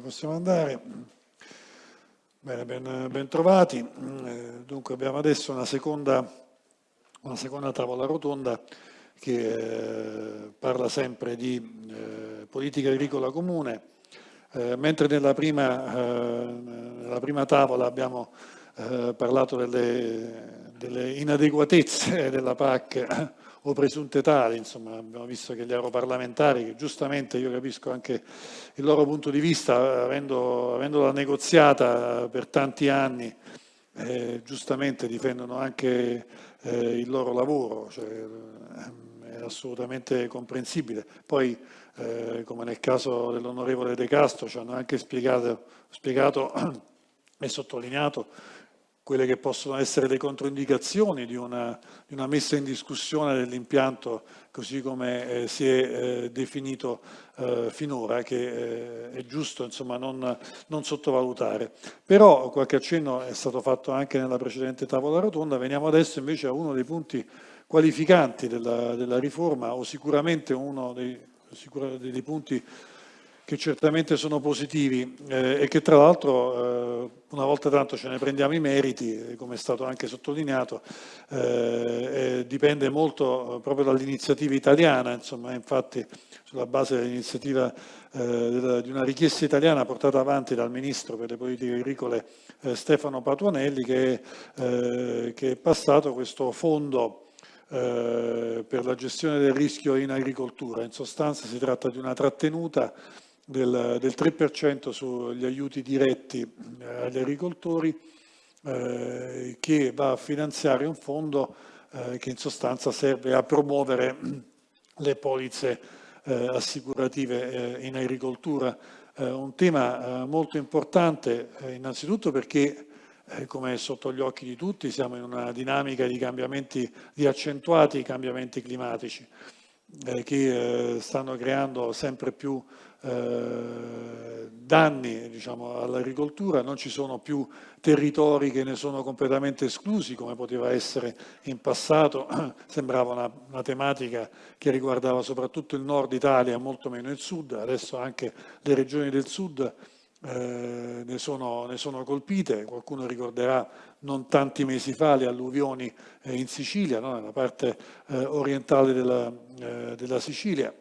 possiamo andare. Bene, ben, ben trovati. Eh, dunque abbiamo adesso una seconda, una seconda tavola rotonda che eh, parla sempre di eh, politica agricola comune, mentre nella prima, nella prima, tavola abbiamo parlato delle, delle inadeguatezze della PAC o presunte tali, insomma abbiamo visto che gli europarlamentari, che giustamente io capisco anche il loro punto di vista, avendo, avendola negoziata per tanti anni, eh, giustamente difendono anche eh, il loro lavoro, cioè, eh, è assolutamente comprensibile. Poi, eh, come nel caso dell'onorevole De Castro, ci hanno anche spiegato, spiegato e sottolineato quelle che possono essere le controindicazioni di una, di una messa in discussione dell'impianto così come eh, si è eh, definito eh, finora, che eh, è giusto insomma, non, non, sottovalutare. Però qualche accenno è stato fatto anche nella precedente tavola rotonda, veniamo adesso invece a uno dei punti qualificanti della, della riforma o sicuramente uno dei, sicura, dei punti che certamente sono positivi eh, e che tra l'altro eh, una volta tanto ce ne prendiamo i meriti, eh, come è stato anche sottolineato, eh, dipende molto eh, proprio dall'iniziativa italiana, insomma, infatti sulla base dell'iniziativa eh, di una richiesta italiana portata avanti dal Ministro per le politiche agricole Stefano Patuanelli che, che, è passato questo fondo per la gestione del rischio in agricoltura. In sostanza si tratta di una trattenuta del, del 3% sugli aiuti diretti eh, agli agricoltori eh, che va a finanziare un fondo eh, che in sostanza serve a promuovere le polizze eh, assicurative eh, in agricoltura. Eh, un tema molto importante innanzitutto perché come è sotto gli occhi di tutti siamo in una dinamica di cambiamenti, di accentuati cambiamenti climatici che stanno creando sempre più eh, danni diciamo, all'agricoltura, non ci sono più territori che ne sono completamente esclusi come poteva essere in passato, sembrava una, una tematica che riguardava soprattutto il nord Italia, molto meno il sud, adesso anche le regioni del sud eh, ne, sono, ne, sono, colpite, qualcuno ricorderà non tanti mesi fa le alluvioni eh, in Sicilia, no? nella parte eh, orientale della, eh, della Sicilia,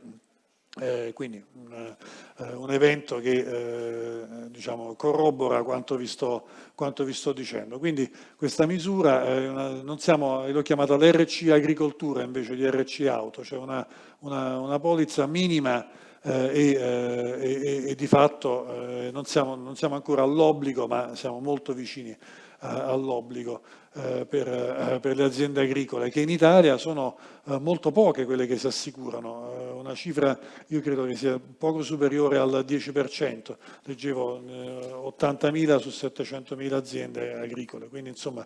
eh, quindi un, eh, un, evento che eh, diciamo, corrobora quanto vi, sto, quanto vi, sto, dicendo. Quindi questa misura, una, non siamo, l'ho chiamata l'RC agricoltura invece di RC auto, cioè una, una, una polizza minima eh, e, eh, e, e, di fatto eh, non siamo, non, siamo, ancora all'obbligo ma siamo molto vicini all'obbligo eh, per, eh, per, le aziende agricole, che in Italia sono eh, molto poche quelle che si assicurano, una cifra io credo che sia poco superiore al 10%, leggevo 80.000 su 700.000 aziende agricole, quindi insomma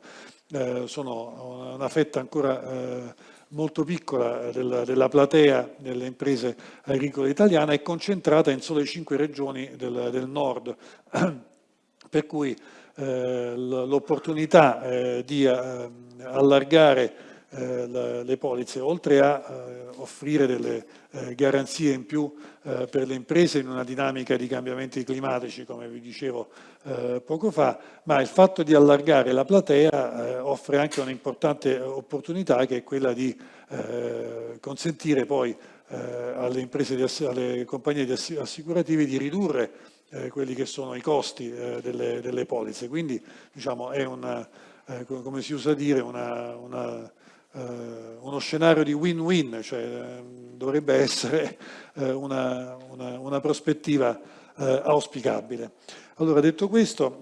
sono una fetta ancora molto piccola della, della, platea delle imprese agricole italiane e concentrata in sole cinque regioni del, del nord, per cui l'opportunità eh, di eh, allargare le polizze, oltre a offrire delle garanzie in più per le imprese in una dinamica di cambiamenti climatici, come vi dicevo poco fa, ma il fatto di allargare la platea offre anche un'importante opportunità che è quella di consentire poi alle, imprese alle compagnie assicurative di ridurre eh, quelli che sono i costi eh, delle, delle, polizze. Quindi diciamo, è una, eh, come si usa dire, una, una, eh, uno scenario di win-win, cioè ehm, dovrebbe essere eh, una, una, prospettiva eh, auspicabile. Allora, detto questo,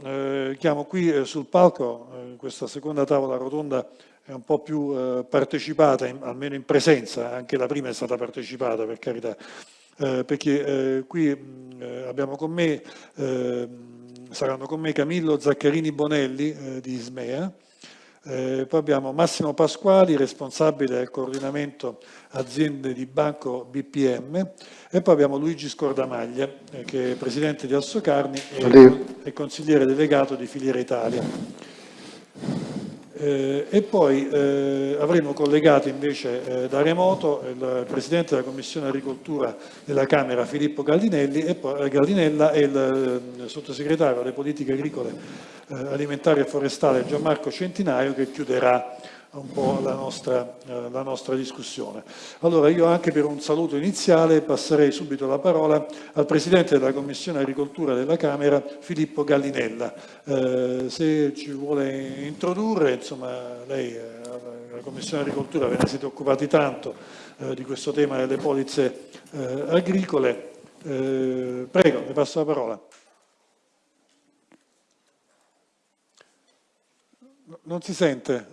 chiamo qui sul palco questa seconda tavola rotonda è un po' più partecipata, in, almeno in presenza, anche la prima è stata partecipata per carità, eh, perché eh, qui eh, abbiamo con me, ehm, saranno con me Camillo Zaccarini Bonelli eh, di Ismea, eh, poi abbiamo Massimo Pasquali, responsabile del coordinamento aziende di banco BPM e poi abbiamo Luigi Scordamaglia eh, che è presidente di Assocarni e, e consigliere delegato di Filiera Italia. Eh, e poi eh, avremo collegato invece eh, da remoto il Presidente della Commissione Agricoltura della Camera Filippo e poi, Galdinella e il eh, Sottosegretario alle Politiche Agricole, eh, Alimentari e Forestali Gianmarco Centinaio che chiuderà un po' la nostra, eh, la nostra, discussione. Allora io anche per un saluto iniziale passerei subito la parola al Presidente della Commissione Agricoltura della Camera, Filippo Gallinella. Eh, se ci vuole introdurre, insomma lei, eh, la Commissione Agricoltura, ve ne siete occupati tanto eh, di questo tema delle polizze eh, agricole. Prego, le passo la parola. Non si sente?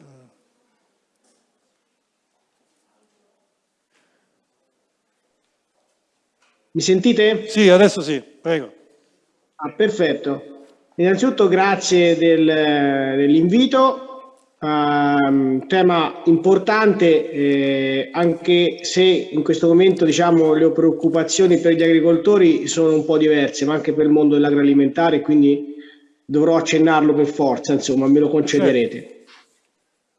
Mi sentite? Sì, adesso sì, prego. Ah, perfetto. Innanzitutto grazie del, dell'invito. Um, tema importante eh, anche se in questo momento diciamo le preoccupazioni per gli agricoltori sono un po' diverse ma anche per il mondo dell'agroalimentare quindi dovrò accennarlo per forza insomma me lo concederete certo.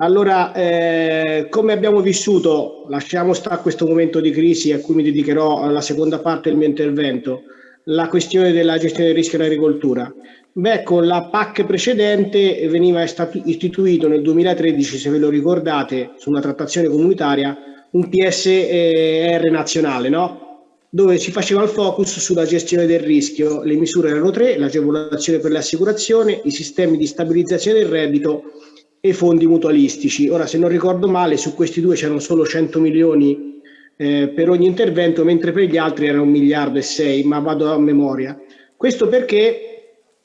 Allora, eh, come abbiamo vissuto, lasciamo stare questo momento di crisi a cui mi dedicherò alla seconda parte del mio intervento, la questione della gestione del rischio in agricoltura. Beh, con la PAC precedente veniva istituito nel 2013, se ve lo ricordate, su una trattazione comunitaria, un PSR nazionale, no? Dove si faceva il focus sulla gestione del rischio. Le misure erano tre, l'agevolazione per le assicurazioni, i sistemi di stabilizzazione del reddito e fondi mutualistici. Ora, se non ricordo male, su questi due c'erano solo 100 milioni eh, per ogni intervento, mentre per gli altri era un miliardo e sei, ma vado a memoria. Questo perché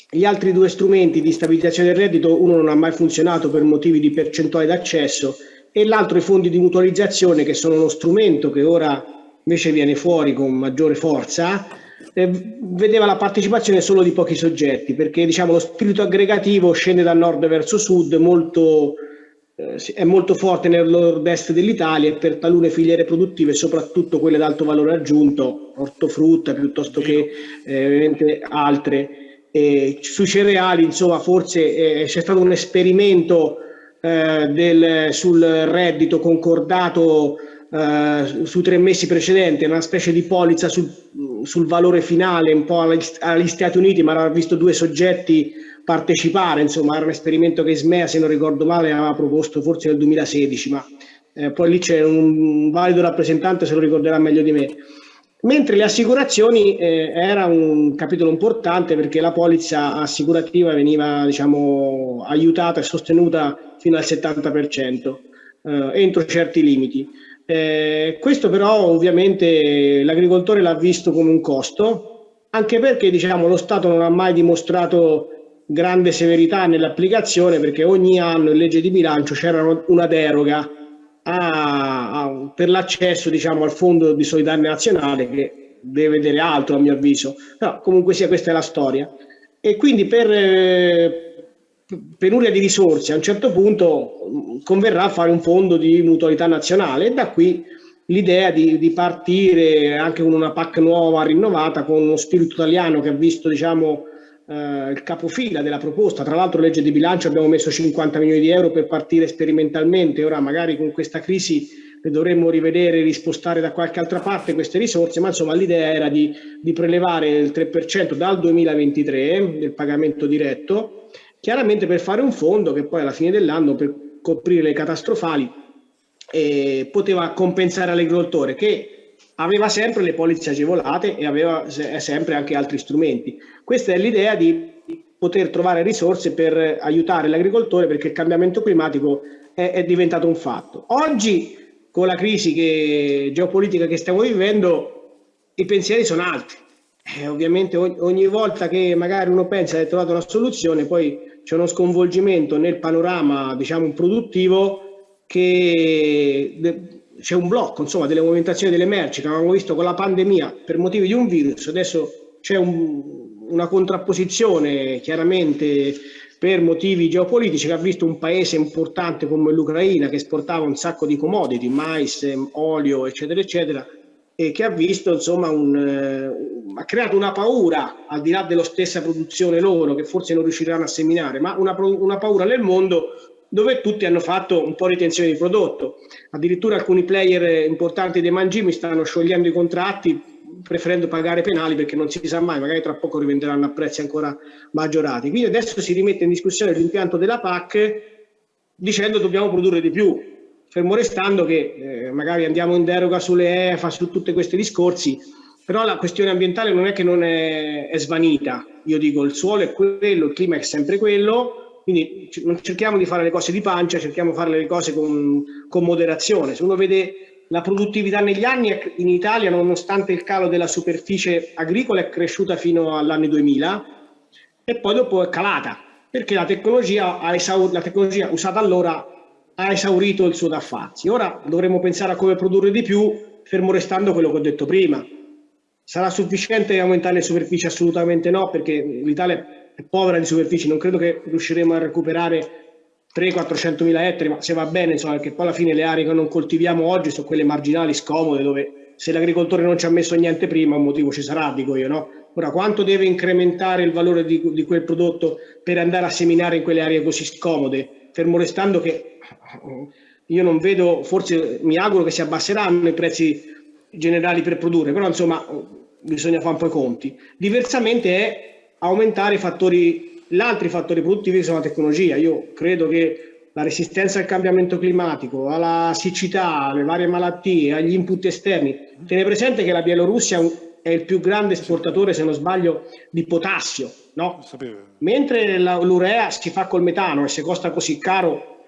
gli altri due strumenti di stabilizzazione del reddito, uno non ha mai funzionato per motivi di percentuale d'accesso e l'altro i fondi di mutualizzazione che sono uno strumento che ora invece viene fuori con maggiore forza eh, vedeva la partecipazione solo di pochi soggetti, perché diciamo, lo spirito aggregativo scende da nord verso sud, molto, eh, è molto forte nel nord-est dell'Italia e per talune filiere produttive, soprattutto quelle ad alto valore aggiunto, ortofrutta piuttosto che eh, altre. E sui cereali, insomma, forse eh, c'è stato un esperimento eh, del, sul reddito concordato eh, sui tre mesi precedenti, una specie di polizza sul, sul valore finale, un po' agli Stati Uniti, ma aveva visto due soggetti partecipare, insomma era un esperimento che Ismea, se non ricordo male, aveva proposto forse nel 2016, ma eh, poi lì c'è un valido rappresentante, se lo ricorderà meglio di me. Mentre le assicurazioni eh, era un capitolo importante perché la polizza assicurativa veniva diciamo, aiutata e sostenuta fino al 70% eh, entro certi limiti. Eh, questo però ovviamente l'agricoltore l'ha visto come un costo, anche perché diciamo, lo Stato non ha mai dimostrato grande severità nell'applicazione perché ogni anno in legge di bilancio c'era una deroga a, a, per l'accesso diciamo, al fondo di solidarietà nazionale che deve vedere altro a mio avviso, però comunque sia questa è la storia. E quindi per, eh, penuria di risorse, a un certo punto converrà fare un fondo di mutualità nazionale e da qui l'idea di, di, partire anche con una PAC nuova, rinnovata, con uno spirito italiano che ha visto diciamo, eh, il capofila della proposta. Tra l'altro legge di bilancio abbiamo messo 50 milioni di euro per partire sperimentalmente, ora magari con questa crisi le dovremmo rivedere, rispostare da qualche altra parte queste risorse, ma insomma l'idea era di, di prelevare il 3% dal 2023 del pagamento diretto chiaramente per fare un fondo che poi alla fine dell'anno per coprire le catastrofali eh, poteva compensare all'agricoltore che aveva sempre le polizze agevolate e aveva sempre anche altri strumenti. Questa è l'idea di poter trovare risorse per aiutare l'agricoltore perché il cambiamento climatico è, è, diventato un fatto. Oggi, con la crisi che, geopolitica che stiamo vivendo, i pensieri sono altri. Eh, ovviamente ogni, ogni volta che magari uno pensa di aver trovato una soluzione, poi c'è uno sconvolgimento nel panorama diciamo, produttivo che c'è un blocco insomma, delle movimentazioni delle merci che avevamo visto con la pandemia per motivi di un virus, adesso c'è un, una contrapposizione chiaramente per motivi geopolitici che ha visto un paese importante come l'Ucraina che esportava un sacco di commodity, mais, olio eccetera eccetera e che ha visto insomma un, eh, ha creato una paura al di là della stessa produzione loro che forse non riusciranno a seminare ma una, una paura nel mondo dove tutti hanno fatto un po' di tensione di prodotto. Addirittura alcuni player importanti dei mangimi stanno sciogliendo i contratti preferendo pagare penali perché non si sa mai, magari tra poco rivenderanno a prezzi ancora maggiorati. Quindi adesso si rimette in discussione l'impianto della PAC dicendo dobbiamo produrre di più, fermo restando che eh, magari andiamo in deroga sulle EFA, su tutti questi discorsi, però la questione ambientale non è che non è, è svanita, io dico il suolo è quello, il clima è sempre quello, quindi non cerchiamo di fare le cose di pancia, cerchiamo di fare le cose con, con moderazione. Se uno vede la produttività negli anni in Italia, nonostante il calo della superficie agricola, è cresciuta fino all'anno 2000 e poi dopo è calata, perché la tecnologia, la tecnologia usata allora ha esaurito il suo da farsi. Ora dovremo pensare a come produrre di più, fermo restando quello che ho detto prima. Sarà sufficiente aumentare le superfici? Assolutamente no, perché l'Italia è povera di superfici, non credo che riusciremo a recuperare 300-400 mila ettari, ma se va bene, insomma, perché poi alla fine le aree che non coltiviamo oggi sono quelle marginali, scomode, dove se l'agricoltore non ci ha messo niente prima, un motivo ci sarà, dico io, no? Ora, quanto deve incrementare il valore di, di quel prodotto per andare a seminare in quelle aree così scomode? Fermo restando che io non vedo, forse mi auguro che si abbasseranno i prezzi generali per produrre, però insomma bisogna fare un po' i conti. Diversamente è aumentare i fattori, gli altri fattori produttivi che sono la tecnologia. Io credo che la resistenza al cambiamento climatico, alla siccità, alle varie malattie, agli input esterni. Tiene presente che la Bielorussia è il più grande esportatore, se non sbaglio, di potassio, no? Mentre l'urea si fa col metano e se costa così caro,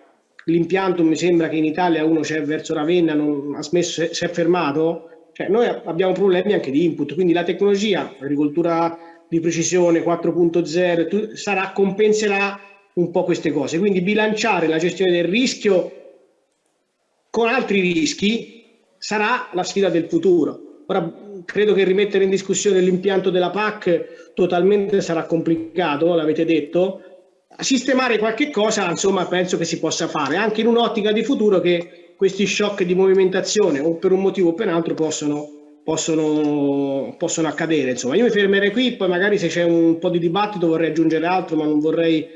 l'impianto mi sembra che in Italia uno c'è verso Ravenna, non ha smesso, si è fermato, cioè, noi abbiamo problemi anche di input, quindi la tecnologia, l'agricoltura di precisione 4.0 sarà, compenserà un po' queste cose. Quindi bilanciare la gestione del rischio con altri rischi sarà la sfida del futuro. Ora credo che rimettere in discussione l'impianto della PAC totalmente sarà complicato, l'avete detto. Sistemare qualche cosa, insomma, penso che si possa fare, anche in un'ottica di futuro che questi shock di movimentazione o per un motivo o per un altro possono, possono, possono accadere. Insomma, io mi fermerei qui, poi magari se c'è un po' di dibattito vorrei aggiungere altro, ma non vorrei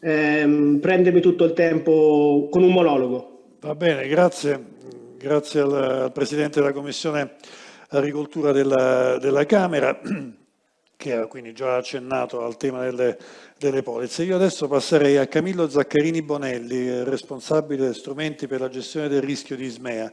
ehm, prendermi tutto il tempo con un monologo. Va bene, grazie. Grazie al, al Presidente della Commissione Agricoltura della, della Camera che ha quindi già accennato al tema delle, delle polizze. Io adesso passerei a Camillo Zaccarini Bonelli, responsabile strumenti per la gestione del rischio di Ismea.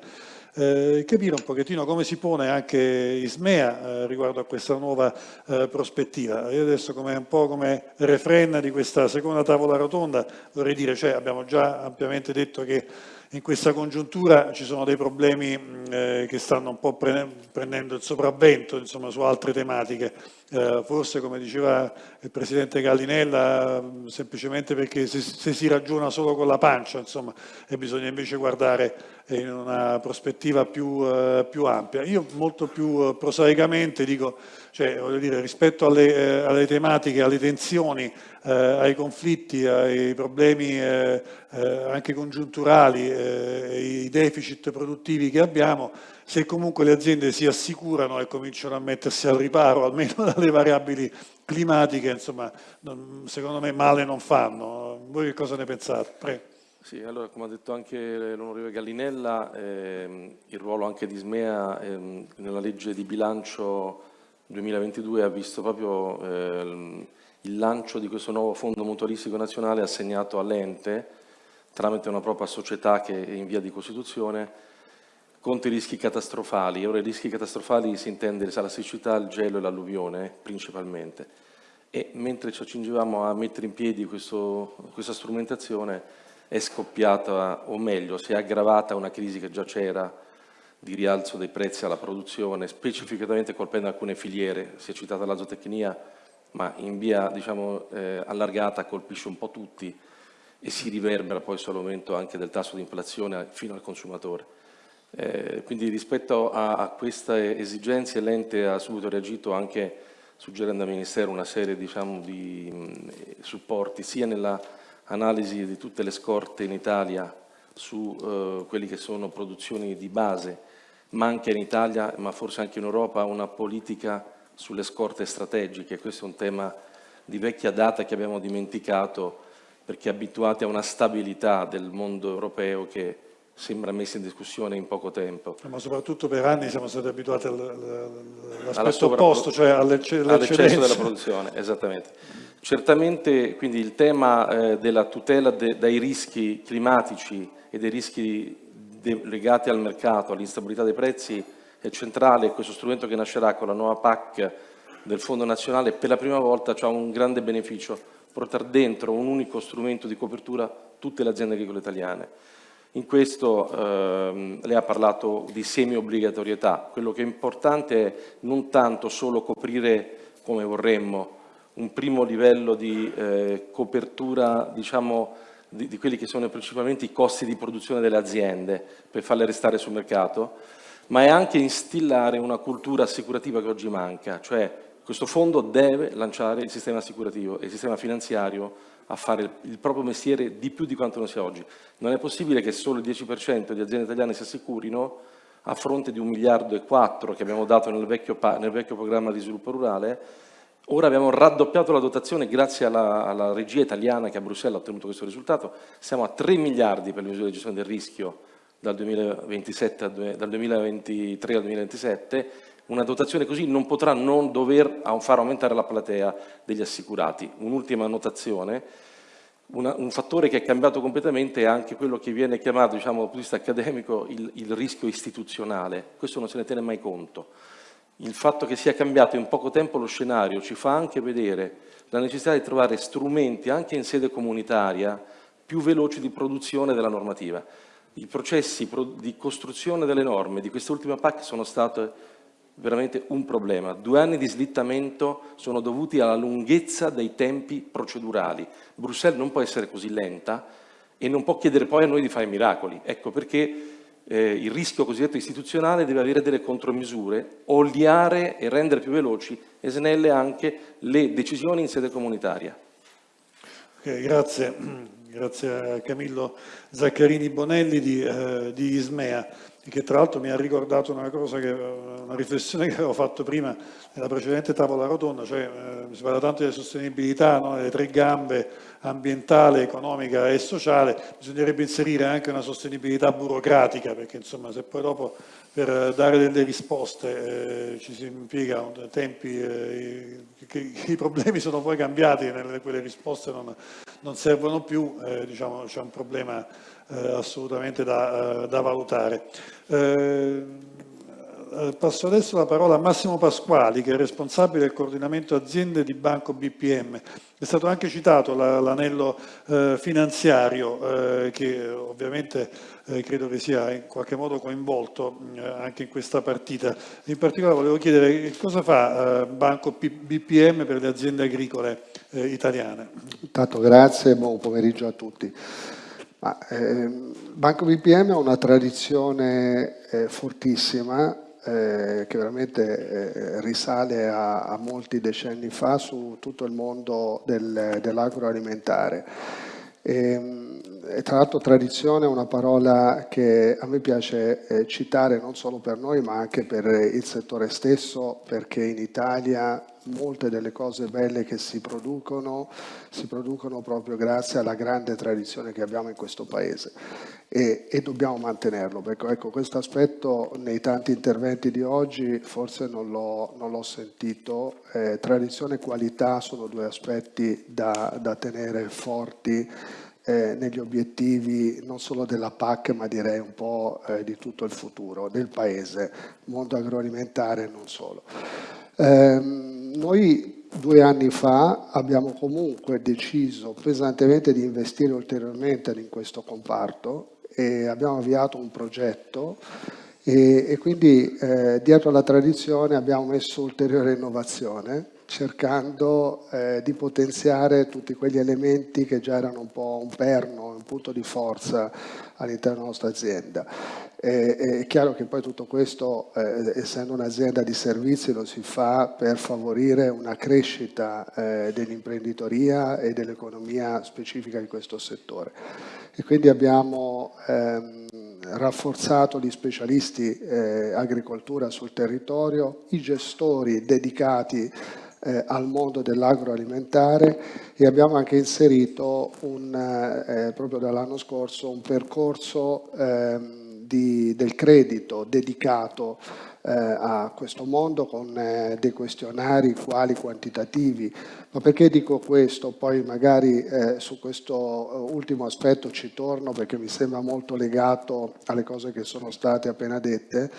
Eh, capire un pochettino come si pone anche Ismea eh, riguardo a questa nuova eh, prospettiva. Io adesso come, un po' come refren di questa seconda tavola rotonda vorrei dire, cioè abbiamo già ampiamente detto che in questa congiuntura ci sono dei problemi eh, che stanno un po' prendendo il sopravvento insomma, su altre tematiche, eh, forse come diceva il Presidente Gallinella, semplicemente perché se, se, si ragiona solo con la pancia insomma, e bisogna invece guardare in una prospettiva più, eh, più ampia. Io molto più eh, prosaicamente dico, cioè, dire, rispetto alle, eh, alle tematiche, alle tensioni eh, ai conflitti, ai problemi eh, eh, anche congiunturali, i deficit produttivi che abbiamo, se comunque le aziende si assicurano e cominciano a mettersi al riparo almeno dalle variabili climatiche, insomma, secondo me male non fanno. Voi che cosa ne pensate? Prego. Sì, allora come ha detto anche l'onorevole Gallinella, ehm, il ruolo anche di Smea ehm, nella legge di bilancio 2022 ha visto proprio ehm, il lancio di questo nuovo fondo mutualistico nazionale assegnato all'ente tramite una propria società che è in via di costituzione contro i rischi catastrofali. Ora i rischi catastrofali si intende la siccità, il gelo e l'alluvione principalmente. E mentre ci accingevamo a mettere in piedi questo, questa strumentazione è scoppiata, o meglio, si è aggravata una crisi che già c'era di rialzo dei prezzi alla produzione, specificatamente colpendo alcune filiere, si è citata la zootecnia, ma in via diciamo, eh, allargata colpisce un po' tutti e si riverbera poi sull'aumento anche del tasso di inflazione fino al consumatore. Eh, quindi rispetto a, a queste esigenze l'ente ha subito reagito anche suggerendo al Ministero una serie diciamo, di mh, supporti sia nell'analisi di tutte le scorte in Italia su eh, quelle che sono produzioni di base, ma anche in Italia, ma forse anche in Europa, una politica sulle scorte strategiche, questo è un tema di vecchia data che abbiamo dimenticato perché abituati a una stabilità del mondo europeo che sembra messa in discussione in poco tempo. Ma soprattutto per anni siamo stati abituati all'aspetto opposto, cioè all'eccesso della produzione, esattamente. Certamente quindi il tema eh, della tutela de, dai rischi climatici e dei rischi legati al mercato, all'instabilità dei prezzi è centrale, questo strumento che nascerà con la nuova PAC del Fondo Nazionale per la prima volta ha un grande beneficio, portare dentro un unico strumento di copertura tutte le aziende agricole italiane. In questo ehm, lei ha parlato di semi-obbligatorietà, quello che è importante è non tanto solo coprire come vorremmo un primo livello di eh, copertura diciamo, di, di, quelli che sono principalmente i costi di produzione delle aziende per farle restare sul mercato, ma è anche instillare una cultura assicurativa che oggi manca, cioè questo fondo deve lanciare il sistema assicurativo e il sistema finanziario a fare il, proprio mestiere di più di quanto non sia oggi. Non è possibile che solo il 10% di aziende italiane si assicurino a fronte di un miliardo e quattro che abbiamo dato nel vecchio, nel vecchio programma di sviluppo rurale, Ora abbiamo raddoppiato la dotazione grazie alla, alla, regia italiana che a Bruxelles ha ottenuto questo risultato. Siamo a 3 miliardi per le misure di gestione del rischio dal, 2027, dal 2023 al 2027. Una dotazione così non potrà non dover far aumentare la platea degli assicurati. Un'ultima annotazione. Una, un fattore che è cambiato completamente è anche quello che viene chiamato, diciamo, dal punto di vista accademico, il, il rischio istituzionale. Questo non se ne tiene mai conto il fatto che sia cambiato in poco tempo lo scenario ci fa anche vedere la necessità di trovare strumenti anche in sede comunitaria più veloci di produzione della normativa. I processi di costruzione delle norme di quest'ultima PAC sono stati veramente un problema. Due anni di slittamento sono dovuti alla lunghezza dei tempi procedurali. Bruxelles non può essere così lenta e non può chiedere poi a noi di fare miracoli. Ecco perché eh, il rischio cosiddetto istituzionale deve avere delle contromisure, oliare e rendere più veloci e snelle anche le decisioni in sede comunitaria. Okay, grazie. grazie a Camillo Zaccarini Bonelli di, eh, di Ismea che tra l'altro mi ha ricordato una che, una riflessione che avevo fatto prima nella precedente tavola rotonda, cioè eh, si parla tanto di sostenibilità, no? delle tre gambe, ambientale, economica e sociale, bisognerebbe inserire anche una sostenibilità burocratica, perché insomma se poi dopo per dare delle risposte eh, ci si impiega tempi, eh, che, che, i problemi sono poi cambiati, e quelle risposte non, non servono più, eh, diciamo c'è un problema assolutamente da, eh, da valutare. Eh, passo adesso la parola a Massimo Pasquali, che è responsabile del coordinamento aziende di Banco BPM. È stato anche citato l'anello eh, finanziario, eh, che ovviamente eh, credo che sia in qualche modo coinvolto anche in questa partita. In particolare volevo chiedere cosa fa Banco BPM per le aziende agricole italiane. Intanto grazie e buon pomeriggio a tutti. Ma, eh, Banco BPM ha una tradizione eh, fortissima eh, che veramente eh, risale a, a, molti decenni fa su tutto il mondo del, dell'agroalimentare. Ehm, e, tra l'altro tradizione è una parola che a me piace eh, citare non solo per noi ma anche per il settore stesso perché in Italia molte delle cose belle che si producono si producono proprio grazie alla grande tradizione che abbiamo in questo paese e, e dobbiamo mantenerlo. Ecco, ecco, questo aspetto nei tanti interventi di oggi forse non l'ho sentito. Eh, tradizione e qualità sono due aspetti da, da tenere forti eh, negli obiettivi non solo della PAC ma direi un po' eh, di tutto il futuro del paese, mondo agroalimentare e non solo. Eh, noi due anni fa abbiamo comunque deciso pesantemente di investire ulteriormente in questo comparto e abbiamo avviato un progetto e, e quindi eh, dietro alla tradizione abbiamo messo ulteriore innovazione cercando eh, di potenziare tutti quegli elementi che già erano un po' un perno, un punto di forza all'interno della nostra azienda. E, è chiaro che poi tutto questo, eh, essendo un'azienda di servizi, lo si fa per favorire una crescita eh, dell'imprenditoria e dell'economia specifica di questo settore. E quindi abbiamo ehm, rafforzato gli specialisti eh, agricoltura sul territorio, i gestori dedicati eh, al mondo dell'agroalimentare e abbiamo anche inserito un, eh, proprio dall'anno scorso un percorso ehm, di, del credito dedicato eh, a questo mondo con eh, dei questionari quali quantitativi. Ma perché dico questo? Poi magari eh, su questo eh, ultimo aspetto ci torno perché mi sembra molto legato alle cose che sono state appena dette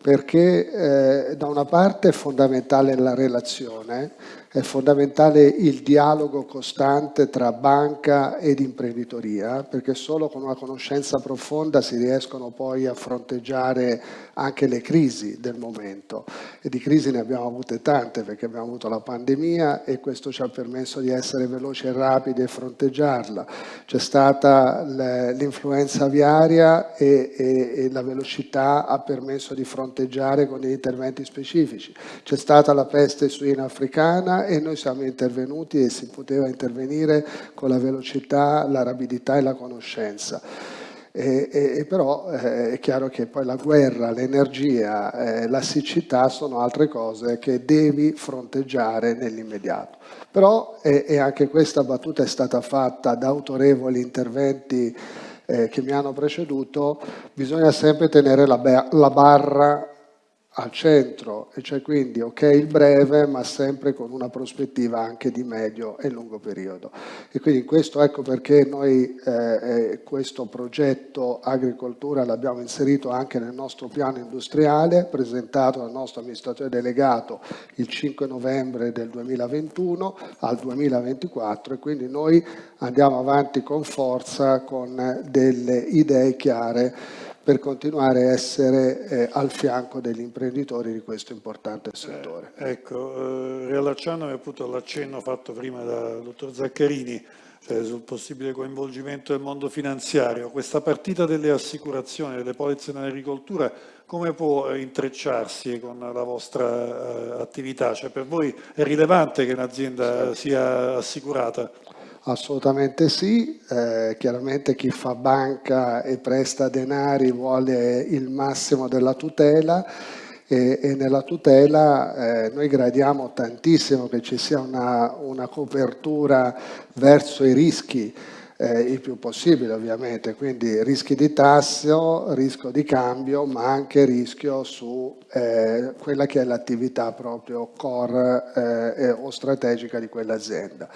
perché eh, da una parte è fondamentale la relazione, è fondamentale il dialogo costante tra banca ed imprenditoria, perché solo con una conoscenza profonda si riescono poi a fronteggiare anche le crisi del momento. E di crisi ne abbiamo avute tante, perché abbiamo avuto la pandemia e questo ci ha permesso di essere veloci e rapidi e fronteggiarla. C'è stata l'influenza aviaria e, e, e la velocità ha permesso di fronteggiare con degli interventi specifici. C'è stata la peste suina africana e noi siamo intervenuti e si poteva intervenire con la velocità, la rapidità e la conoscenza. E, e, però eh, è chiaro che poi la guerra, l'energia, eh, la siccità sono altre cose che devi fronteggiare nell'immediato. Però, e, e, anche questa battuta è stata fatta da autorevoli interventi eh, che mi hanno preceduto, bisogna sempre tenere la, la barra al centro, e cioè quindi ok il breve, ma sempre con una prospettiva anche di medio e lungo periodo. E quindi questo ecco perché noi eh, eh, questo progetto agricoltura l'abbiamo inserito anche nel nostro piano industriale, presentato dal nostro amministratore delegato il 5 novembre del 2021 al 2024 e quindi noi andiamo avanti con forza con delle idee chiare per continuare a essere eh, al fianco degli imprenditori di questo importante settore. Eh, ecco, eh, riallacciandomi appunto all'accenno fatto prima dal dottor Zaccarini, cioè sul possibile coinvolgimento del mondo finanziario, questa partita delle assicurazioni, delle polizze nell'agricoltura, come può intrecciarsi con la vostra uh, attività? Cioè per voi è rilevante che un'azienda sia assicurata? Assolutamente sì, eh, chiaramente chi fa banca e presta denari vuole il massimo della tutela e, e nella tutela eh, noi gradiamo tantissimo che ci sia una, una copertura verso i rischi, eh, il più possibile ovviamente, quindi rischi di tasso, rischio di cambio, ma anche rischio su eh, quella che è l'attività proprio core eh, o strategica di quell'azienda.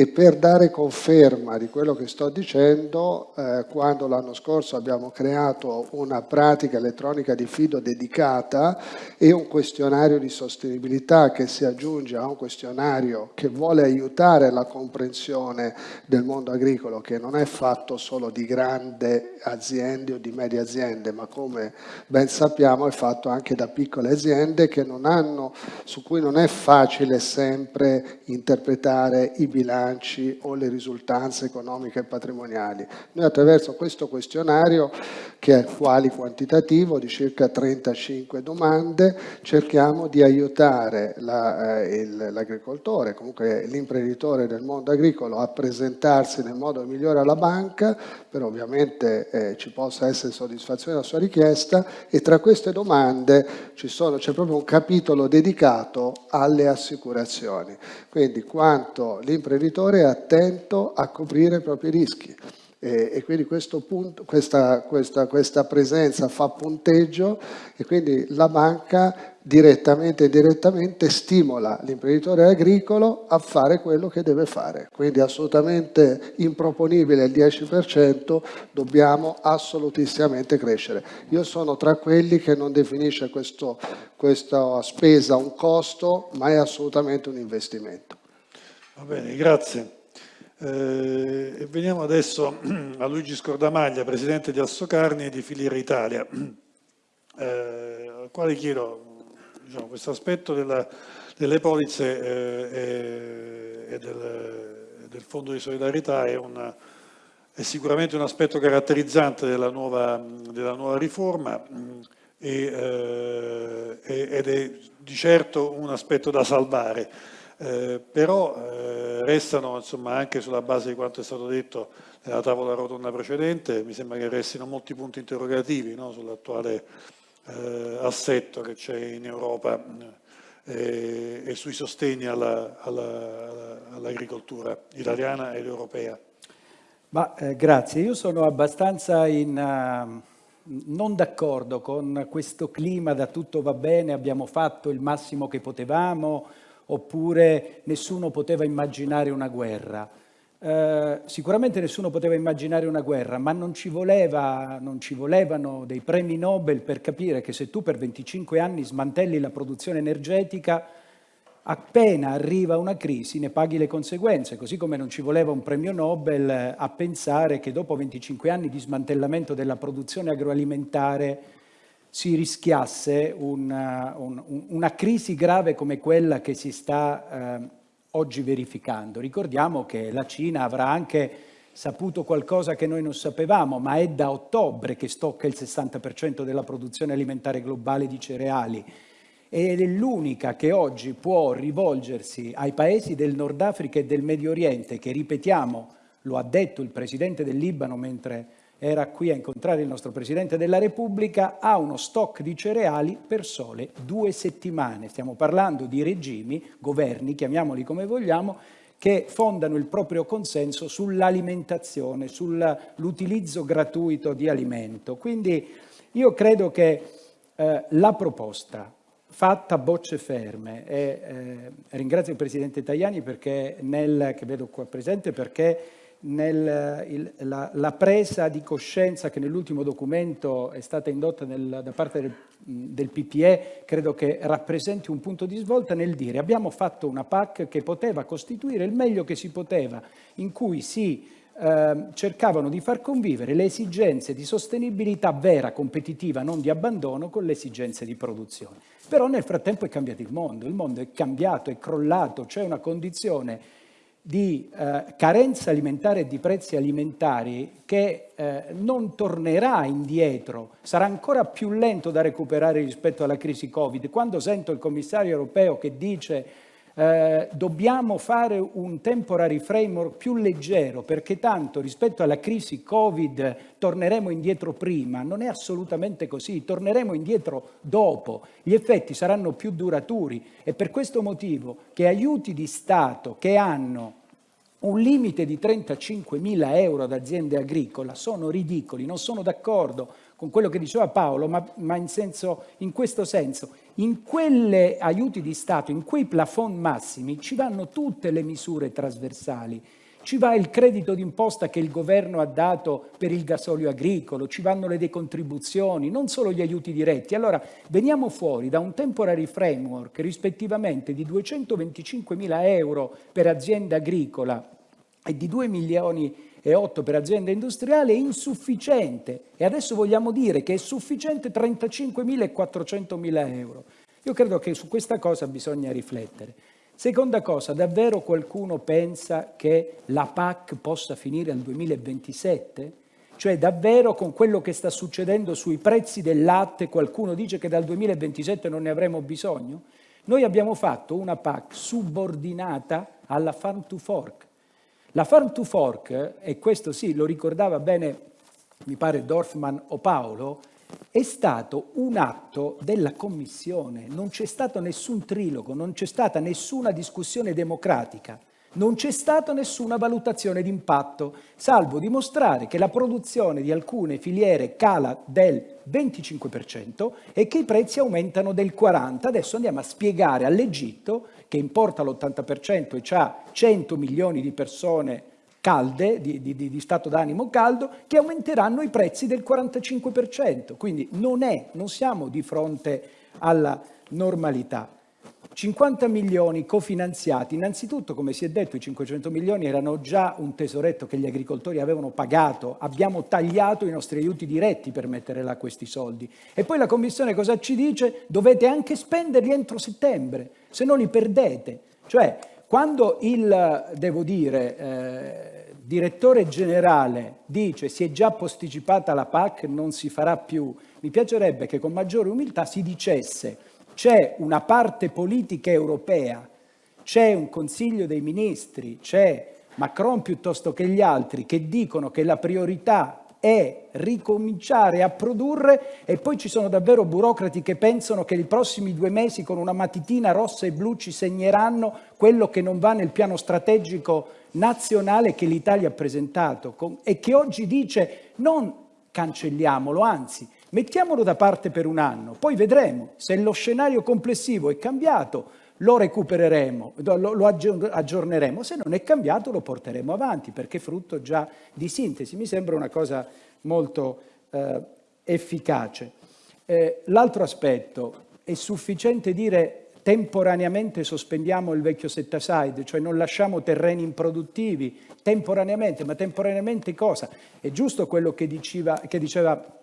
E per dare conferma di quello che sto dicendo, eh, quando l'anno scorso abbiamo creato una pratica elettronica di fido dedicata e un questionario di sostenibilità che si aggiunge a un questionario che vuole aiutare la comprensione del mondo agricolo, che non è fatto solo di grandi aziende o di medie aziende, ma come ben sappiamo è fatto anche da piccole aziende hanno, su cui non è facile sempre interpretare i bilanci bilanci o le risultanze economiche e patrimoniali. Noi attraverso questo questionario, che è quali quantitativo di circa 35 domande, cerchiamo di aiutare eh, l'agricoltore, comunque l'imprenditore del mondo agricolo a presentarsi nel modo migliore alla banca, per ovviamente eh, ci possa essere soddisfazione della sua richiesta e tra queste domande c'è proprio un capitolo dedicato alle assicurazioni. Quindi quanto l'imprenditore l'imprenditore è attento a coprire i propri rischi e, e quindi punto, questa, questa, questa, presenza fa punteggio e quindi la banca direttamente e indirettamente stimola l'imprenditore agricolo a fare quello che deve fare. Quindi assolutamente improponibile il 10%, dobbiamo assolutissimamente crescere. Io sono tra quelli che non definisce questo, questa spesa un costo, ma è assolutamente un investimento. Va bene, grazie. Eh, veniamo adesso a Luigi Scordamaglia, Presidente di Assocarni e di Filiera Italia, eh, al quale chiedo diciamo, questo aspetto della, delle polizze eh, e, del, del, Fondo di Solidarietà è, una, è, sicuramente un aspetto caratterizzante della nuova, della nuova riforma e, eh, ed è di certo un aspetto da salvare. Eh, però eh, restano insomma, anche sulla base di quanto è stato detto nella tavola rotonda precedente, mi sembra che restino molti punti interrogativi no, sull'attuale eh, assetto che c'è in Europa e, e sui sostegni all'agricoltura all italiana ed europea. Ma, eh, grazie, io sono abbastanza in, uh, non d'accordo con questo clima da tutto va bene, abbiamo fatto il massimo che potevamo, oppure nessuno poteva immaginare una guerra. Eh, sicuramente nessuno poteva immaginare una guerra, ma non ci, voleva, non ci volevano dei premi Nobel per capire che se tu per 25 anni smantelli la produzione energetica, appena arriva una crisi ne paghi le conseguenze, così come non ci voleva un premio Nobel a pensare che dopo 25 anni di smantellamento della produzione agroalimentare si rischiasse una, un, una crisi grave come quella che si sta eh, oggi verificando. Ricordiamo che la Cina avrà anche saputo qualcosa che noi non sapevamo, ma è da ottobre che stocca il 60% della produzione alimentare globale di cereali ed è l'unica che oggi può rivolgersi ai paesi del Nord Africa e del Medio Oriente, che ripetiamo, lo ha detto il Presidente del Libano mentre era qui a incontrare il nostro Presidente della Repubblica, ha uno stock di cereali per sole due settimane. Stiamo parlando di regimi, governi, chiamiamoli come vogliamo, che fondano il proprio consenso sull'alimentazione, sull'utilizzo gratuito di alimento. Quindi io credo che eh, la proposta fatta a bocce ferme e eh, ringrazio il Presidente Tajani perché nel, che vedo qua presente perché nel, il, la, la, presa di coscienza che nell'ultimo documento è stata indotta nel, da parte del, del, PPE credo che rappresenti un punto di svolta nel dire abbiamo fatto una PAC che poteva costituire il meglio che si poteva, in cui si eh, cercavano di far convivere le esigenze di sostenibilità vera, competitiva, non di abbandono, con le esigenze di produzione. Però nel frattempo è cambiato il mondo, il mondo è cambiato, è crollato, c'è una condizione di eh, carenza alimentare e di prezzi alimentari che eh, non tornerà indietro, sarà ancora più lento da recuperare rispetto alla crisi Covid. Quando sento il commissario europeo che dice eh, dobbiamo fare un temporary framework più leggero perché tanto rispetto alla crisi Covid torneremo indietro prima, non è assolutamente così, torneremo indietro dopo, gli effetti saranno più duraturi e per questo motivo che aiuti di Stato che hanno un limite di 35.000 euro ad aziende agricole sono ridicoli, non sono d'accordo con quello che diceva Paolo, ma, ma in, senso, in, questo senso, in quelle aiuti di Stato, in quei plafond massimi, ci vanno tutte le misure trasversali. Ci va il credito d'imposta che il governo ha dato per il gasolio agricolo, ci vanno le decontribuzioni, non solo gli aiuti diretti. Allora, veniamo fuori da un temporary framework rispettivamente di 225 mila euro per azienda agricola e di 2 milioni e 8 per azienda industriale è insufficiente e adesso vogliamo dire che è sufficiente 35.000 e 400.000 euro. Io credo che su questa cosa bisogna riflettere. Seconda cosa, davvero qualcuno pensa che la PAC possa finire al 2027? Cioè davvero con quello che sta succedendo sui prezzi del latte qualcuno dice che dal 2027 non ne avremo bisogno? Noi abbiamo fatto una PAC subordinata alla Farm to Fork, la farm to fork, e questo sì, lo ricordava bene, mi pare Dorfman o Paolo, è stato un atto della Commissione, non c'è stato nessun trilogo, non c'è stata nessuna discussione democratica, non c'è stata nessuna valutazione di impatto, salvo dimostrare che la produzione di alcune filiere cala del 25% e che i prezzi aumentano del 40%. Adesso andiamo a spiegare all'Egitto che importa l'80% e ha 100 milioni di persone calde, di, di, di stato d'animo caldo, che aumenteranno i prezzi del 45%. Quindi non, è, non siamo di fronte alla normalità. 50 milioni cofinanziati, innanzitutto come si è detto i 500 milioni erano già un tesoretto che gli agricoltori avevano pagato, abbiamo tagliato i nostri aiuti diretti per mettere là questi soldi e poi la Commissione cosa ci dice? Dovete anche spenderli entro settembre, se no li perdete. Cioè quando il, devo dire, eh, direttore generale dice si è già posticipata la PAC, non si farà più, mi piacerebbe che con maggiore umiltà si dicesse c'è una parte politica europea, c'è un Consiglio dei Ministri, c'è Macron piuttosto che gli altri che dicono che la priorità è ricominciare a produrre e poi ci sono davvero burocrati che pensano che i prossimi due mesi con una matitina rossa e blu ci segneranno quello che non va nel piano strategico nazionale che l'Italia ha presentato e che oggi dice non cancelliamolo, anzi mettiamolo da parte per un anno, poi vedremo se lo scenario complessivo è cambiato, lo recupereremo, lo, aggiorneremo, se non è cambiato lo porteremo avanti perché è frutto già di sintesi. Mi sembra una cosa molto eh, efficace. Eh, L'altro aspetto, è sufficiente dire temporaneamente sospendiamo il vecchio set aside, cioè non lasciamo terreni improduttivi, temporaneamente, ma temporaneamente cosa? È giusto quello che diceva, che diceva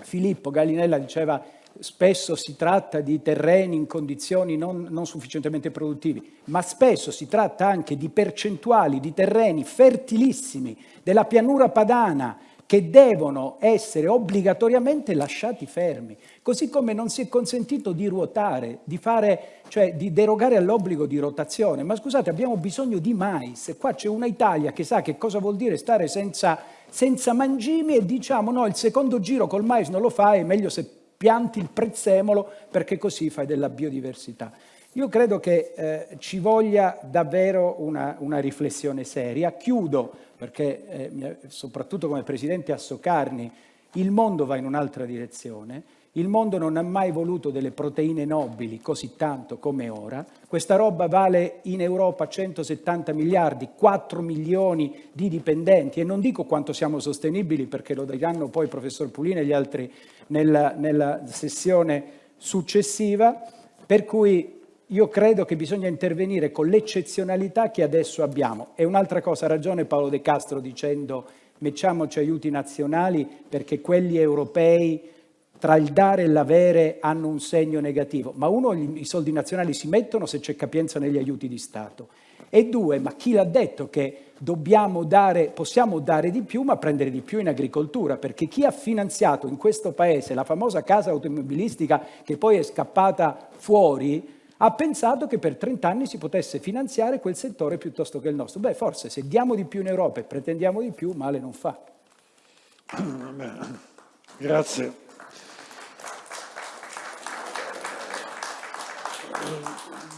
Filippo, Gallinella diceva spesso si tratta di terreni in condizioni non, non, sufficientemente produttivi, ma spesso si tratta anche di percentuali di terreni fertilissimi della pianura padana che devono essere obbligatoriamente lasciati fermi, così come non si è consentito di ruotare, di, fare, cioè di derogare all'obbligo di rotazione. Ma scusate, abbiamo bisogno di mais, qua c'è una Italia che sa che cosa vuol dire stare senza, senza mangimi e diciamo no, il secondo giro col mais non lo fai, è meglio se pianti il prezzemolo perché così fai della biodiversità. Io credo che eh, ci voglia davvero una, una, riflessione seria. Chiudo, perché eh, soprattutto come Presidente a Soccarni, il mondo va in un'altra direzione, il mondo non ha mai voluto delle proteine nobili così tanto come ora. Questa roba vale in Europa 170 miliardi, 4 milioni di dipendenti e non dico quanto siamo sostenibili perché lo diranno poi il professor Pulino e gli altri nella, nella sessione successiva, per cui io credo che bisogna intervenire con l'eccezionalità che adesso abbiamo. E un'altra cosa, ha ragione Paolo De Castro dicendo mettiamoci aiuti nazionali perché quelli europei tra il dare e l'avere hanno un segno negativo, ma uno, i soldi nazionali si mettono se c'è capienza negli aiuti di Stato. E due, ma chi l'ha detto che dobbiamo dare, possiamo dare di più ma prendere di più in agricoltura? Perché chi ha finanziato in questo paese la famosa casa automobilistica che poi è scappata fuori, ha pensato che per 30 anni si potesse finanziare quel settore piuttosto che il nostro. Beh, forse se diamo di più in Europa e pretendiamo di più, male non fa. Grazie.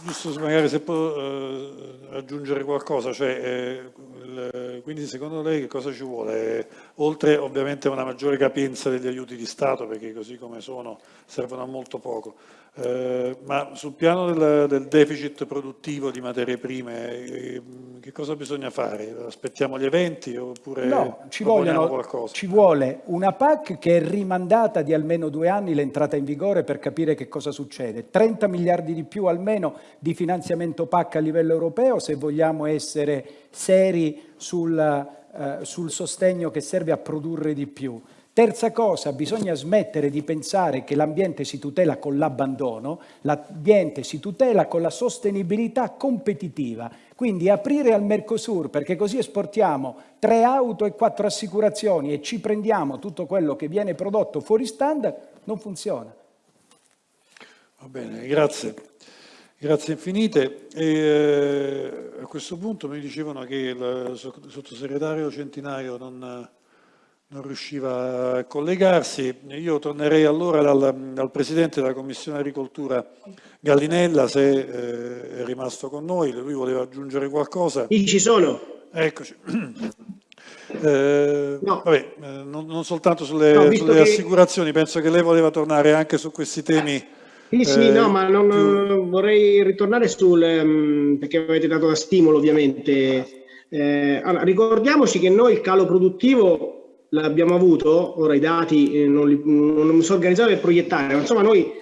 Giusto magari se può eh, aggiungere qualcosa, cioè, eh, il, quindi secondo lei che cosa ci vuole? Oltre ovviamente a una maggiore capienza degli aiuti di Stato, perché così come sono servono a molto poco, eh, ma sul piano del, del, deficit produttivo di materie prime, eh, che cosa bisogna fare? Aspettiamo gli eventi oppure no, ci, vogliono, ci vuole una PAC che è rimandata di almeno due anni l'entrata in vigore per capire che cosa succede. 30 miliardi di più almeno di finanziamento PAC a livello europeo se vogliamo essere seri sul, eh, sul sostegno che serve a produrre di più. Terza cosa, bisogna smettere di pensare che l'ambiente si tutela con l'abbandono, l'ambiente si tutela con la sostenibilità competitiva, quindi aprire al Mercosur perché così esportiamo tre auto e quattro assicurazioni e ci prendiamo tutto quello che viene prodotto fuori standard, non funziona. Va bene, grazie. Grazie infinite. E, eh, a questo punto mi dicevano che il sottosegretario Centinaio non non riusciva a collegarsi. Io tornerei allora dal, dal Presidente della Commissione Agricoltura Gallinella, se eh, è rimasto con noi, lui voleva aggiungere qualcosa. Io ci sono. Eccoci. Eh, no. vabbè, eh, non, non, soltanto sulle, no, sulle che... assicurazioni, penso che lei voleva tornare anche su questi temi. Sì, sì, eh, no, ma non, più... vorrei ritornare sul, um, perché avete dato da stimolo ovviamente. Eh, allora, ricordiamoci che noi il calo produttivo l'abbiamo avuto, ora i dati eh, non, li, non, mi sono organizzato per proiettare, ma insomma noi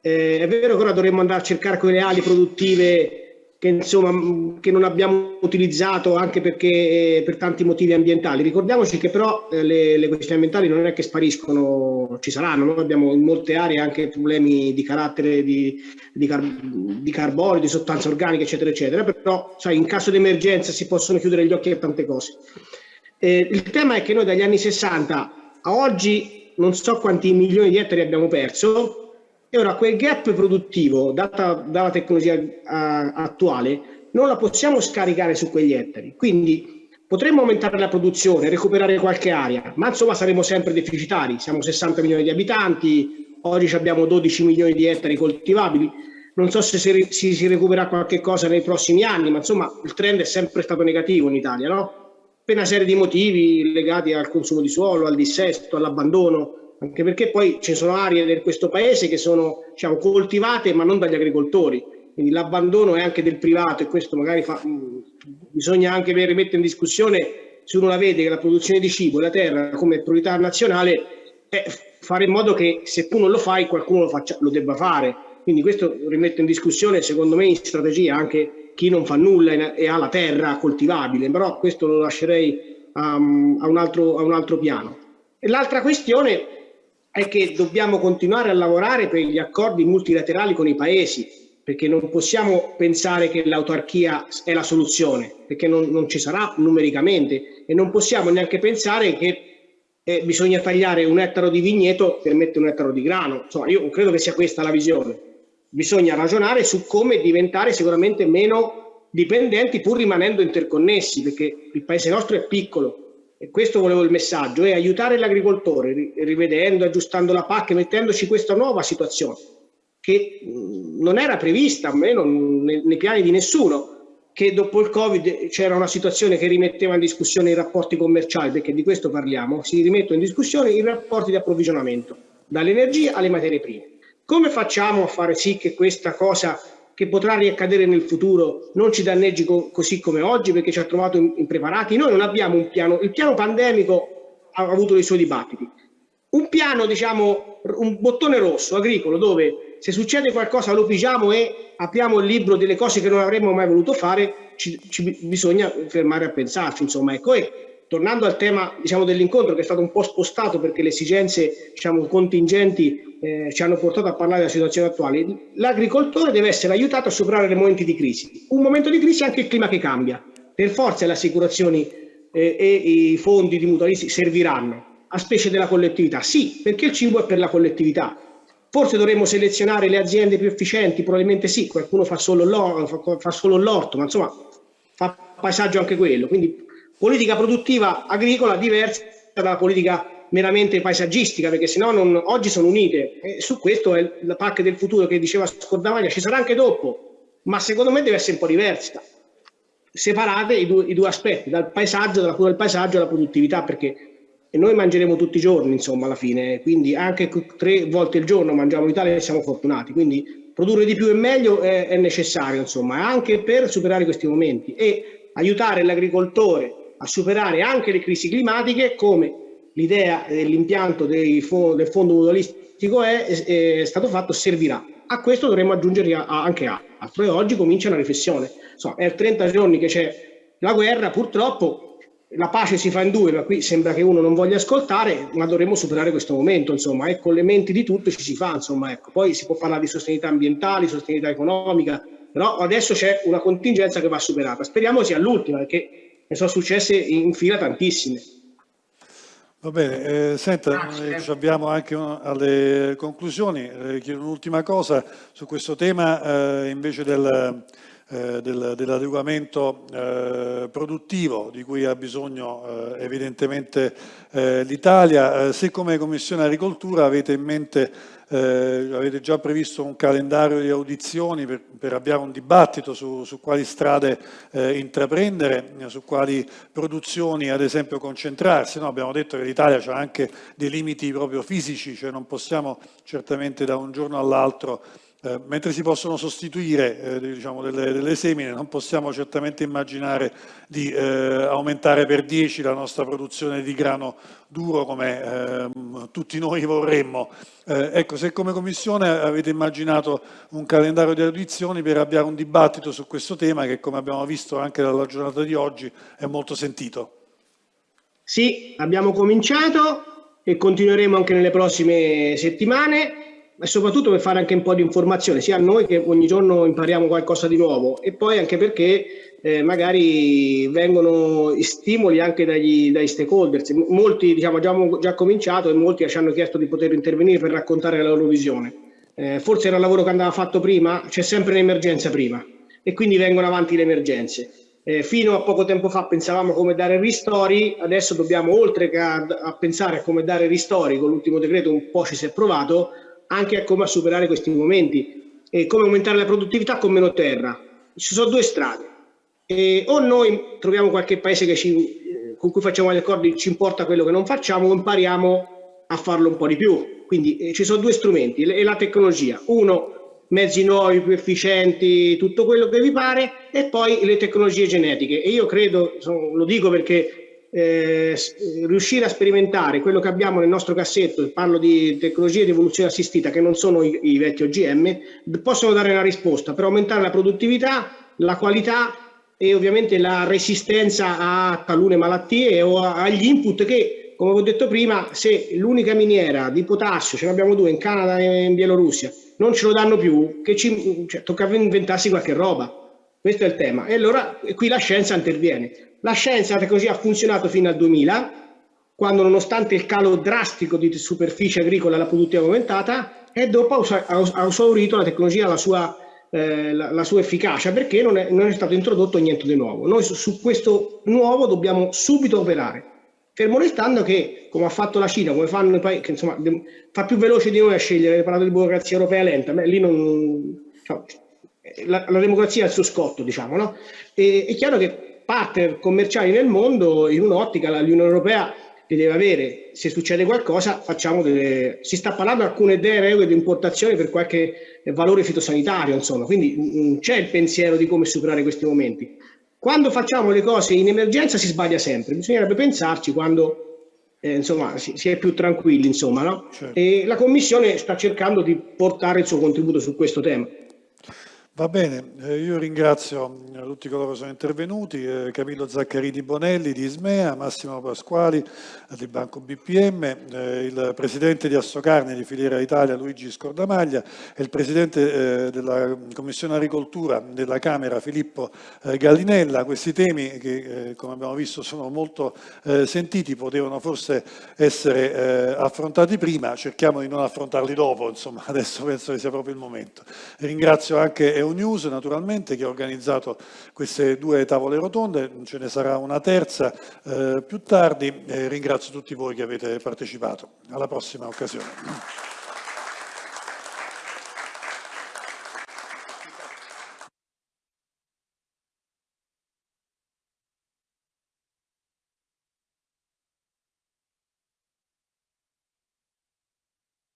eh, è vero che ora dovremmo andare a cercare quelle ali produttive che, insomma, che non abbiamo utilizzato anche perché eh, per tanti motivi ambientali. Ricordiamoci che però eh, le, le, questioni ambientali non è che spariscono, ci saranno, noi abbiamo in molte aree anche problemi di carattere di, di, car di carbonio, di sostanze organiche, eccetera, eccetera, però sai, in caso di emergenza si possono chiudere gli occhi a tante cose. Eh, il tema è che noi dagli anni 60 a oggi non so quanti milioni di ettari abbiamo perso e ora quel gap produttivo, data dalla tecnologia uh, attuale, non la possiamo scaricare su quegli ettari. Quindi Potremmo aumentare la produzione, recuperare qualche area, ma insomma saremo sempre deficitari. Siamo 60 milioni di abitanti, oggi abbiamo 12 milioni di ettari coltivabili. Non so se si, si, si recupera qualche cosa nei prossimi anni, ma insomma il trend è sempre stato negativo in Italia, no? Per una serie di motivi legati al consumo di suolo, al dissesto, all'abbandono, anche perché poi ci sono aree di questo paese che sono diciamo, coltivate ma non dagli agricoltori. Quindi l'abbandono è anche del privato e questo magari fa, mh, bisogna anche rimettere in discussione se uno la vede che la produzione di cibo e la terra come priorità nazionale è fare in modo che se tu non lo fai qualcuno lo, faccia, lo debba fare. Quindi questo rimette in discussione secondo me in strategia anche chi non fa nulla e ha la terra coltivabile però questo lo lascerei um, a, un altro, a un altro piano l'altra questione è che dobbiamo continuare a lavorare per gli accordi multilaterali con i paesi perché non possiamo pensare che l'autarchia è la soluzione, perché non, non, ci sarà numericamente e non possiamo neanche pensare che eh, bisogna tagliare un ettaro di vigneto per mettere un ettaro di grano. Insomma, io credo che sia questa la visione. Bisogna ragionare su come diventare sicuramente meno dipendenti pur rimanendo interconnessi, perché il paese nostro è piccolo e questo volevo il messaggio, è aiutare l'agricoltore, rivedendo, aggiustando la PAC, mettendoci questa nuova situazione che non era prevista, almeno nei, piani di nessuno, che dopo il Covid c'era una situazione che rimetteva in discussione i rapporti commerciali, perché di questo parliamo, si rimettono in discussione i rapporti di approvvigionamento, dall'energia alle materie prime. Come facciamo a fare sì che questa cosa che potrà riaccadere nel futuro non ci danneggi co così come oggi perché ci ha trovato impreparati? Noi non abbiamo un piano, il piano pandemico ha avuto i suoi dibattiti. Un piano, diciamo, un bottone rosso agricolo dove se succede qualcosa lo pigiamo e apriamo il libro delle cose che non avremmo mai voluto fare, ci, ci bisogna fermare a pensarci, insomma, ecco. E tornando al tema diciamo, dell'incontro che è stato un po' spostato perché le esigenze diciamo, contingenti eh, ci hanno portato a parlare della situazione attuale, l'agricoltore deve essere aiutato a superare i momenti di crisi. Un momento di crisi è anche il clima che cambia. Per forza le assicurazioni eh, e i fondi di mutualisti serviranno, a specie della collettività. Sì, perché il cibo è per la collettività, Forse dovremmo selezionare le aziende più efficienti, probabilmente sì, qualcuno fa solo l'orto, ma insomma fa paesaggio anche quello. Quindi politica produttiva agricola diversa dalla politica meramente paesaggistica, perché sennò non, oggi sono unite. E su questo è la PAC del futuro che diceva Scordavaglia, ci sarà anche dopo, ma secondo me deve essere un po' diversa. Separate i due, i due aspetti, dal paesaggio, dalla cura del paesaggio alla produttività, perché noi mangeremo tutti i giorni, insomma, alla fine, quindi anche tre volte al giorno mangiamo in Italia e siamo fortunati, quindi produrre di più e meglio è, è necessario, insomma, anche per superare questi momenti e aiutare l'agricoltore a superare anche le crisi climatiche come l'idea dell'impianto del fondo mutualistico è, è, stato fatto servirà. A questo dovremmo aggiungere anche altro e oggi comincia una riflessione. Insomma, è 30 giorni che c'è la guerra, purtroppo la pace si fa in due, ma qui sembra che uno non voglia ascoltare, ma dovremmo superare questo momento, insomma, e con le menti di tutto ci si fa, insomma, ecco. Poi si può parlare di sostenibilità ambientale, sostenibilità economica, però adesso c'è una contingenza che va superata. Speriamo sia l'ultima, perché ne sono successe in fila tantissime. Va bene, eh, senta, ci abbiamo anche alle conclusioni, eh, chiedo un'ultima cosa su questo tema eh, invece del eh, del, dell'adeguamento eh, produttivo di cui ha bisogno eh, evidentemente eh, l'Italia. Eh, se come Commissione Agricoltura avete in mente, avete già previsto un calendario di audizioni per, per avviare un dibattito su, su quali strade intraprendere, su quali produzioni ad esempio concentrarsi. No, abbiamo detto che l'Italia ha anche dei limiti proprio fisici, cioè non possiamo certamente da un giorno all'altro eh, mentre si possono sostituire eh, diciamo delle, delle, semine, non possiamo certamente immaginare di eh, aumentare per 10 la nostra produzione di grano duro come ehm, tutti noi vorremmo. Eh, ecco, se come Commissione avete immaginato un calendario di audizioni per avviare un dibattito su questo tema che, come abbiamo visto anche dalla giornata di oggi, è molto sentito. Sì, abbiamo cominciato e continueremo anche nelle prossime settimane e soprattutto per fare anche un po' di informazione, sia a noi che ogni giorno impariamo qualcosa di nuovo e poi anche perché eh, magari vengono stimoli anche dagli, dagli stakeholders. Molti diciamo, abbiamo già cominciato e molti ci hanno chiesto di poter intervenire per raccontare la loro visione. Eh, forse era il lavoro che andava fatto prima, c'è sempre un'emergenza prima e quindi vengono avanti le emergenze. Eh, fino a poco tempo fa pensavamo come dare ristori, adesso dobbiamo oltre che a, a pensare a come dare ristori, con l'ultimo decreto un po' ci si è provato, anche a come superare questi momenti e come aumentare la produttività con meno terra. Ci sono due strade. E o noi troviamo qualche paese ci, eh, con cui facciamo gli accordi, ci importa quello che non facciamo, o impariamo a farlo un po' di più. Quindi eh, ci sono due strumenti e la tecnologia. Uno, mezzi nuovi, più efficienti, tutto quello che vi pare, e poi le tecnologie genetiche. E io credo, lo dico perché eh, riuscire a sperimentare quello che abbiamo nel nostro cassetto, parlo di tecnologie di evoluzione assistita che non sono i, i vecchi OGM, possono dare una risposta per aumentare la produttività, la qualità e ovviamente la resistenza a talune malattie o agli input che, come ho detto prima, se l'unica miniera di potassio, ce ne abbiamo due in Canada e in Bielorussia, non ce lo danno più, che ci, cioè, tocca inventarsi qualche roba. Questo è il tema. E allora qui la scienza interviene. La scienza, tecnologia ha funzionato fino al 2000, quando nonostante il calo drastico di superficie agricola la produttività aumentata, e dopo ha esaurito la tecnologia la sua, eh, la, la sua efficacia, perché non è, non è, stato introdotto niente di nuovo. Noi su, questo nuovo dobbiamo subito operare. Fermo restando che, come ha fatto la Cina, come fanno i paesi, che insomma fa più veloce di noi a scegliere, hai parlato di burocrazia europea lenta, ma lì non... Cioè, la, la, democrazia è il suo scotto, diciamo, no? E, è chiaro che partner commerciali nel mondo, in un'ottica, l'Unione Europea li deve avere. Se succede qualcosa, facciamo delle... Si sta parlando di alcune regole di importazione per qualche valore fitosanitario, insomma, quindi c'è il pensiero di come superare questi momenti. Quando facciamo le cose in emergenza si sbaglia sempre, bisognerebbe pensarci quando eh, insomma, si, si, è più tranquilli. Insomma, no? certo. E la Commissione sta cercando di portare il suo contributo su questo tema. Va bene, eh, io ringrazio eh, tutti coloro che sono intervenuti, eh, Camillo Zaccarini Bonelli di Ismea, Massimo Pasquali di Banco BPM, il presidente di Assocarne di Filiera Italia Luigi Scordamaglia e il presidente della Commissione Agricoltura della Camera Filippo Gallinella. Questi temi che come abbiamo visto sono molto sentiti, potevano forse essere affrontati prima, cerchiamo di non affrontarli dopo, insomma adesso penso che sia proprio il momento. Ringrazio anche News naturalmente che ha organizzato queste due tavole rotonde, ce ne sarà una terza eh, più tardi e ringrazio tutti voi che avete partecipato. Alla prossima occasione.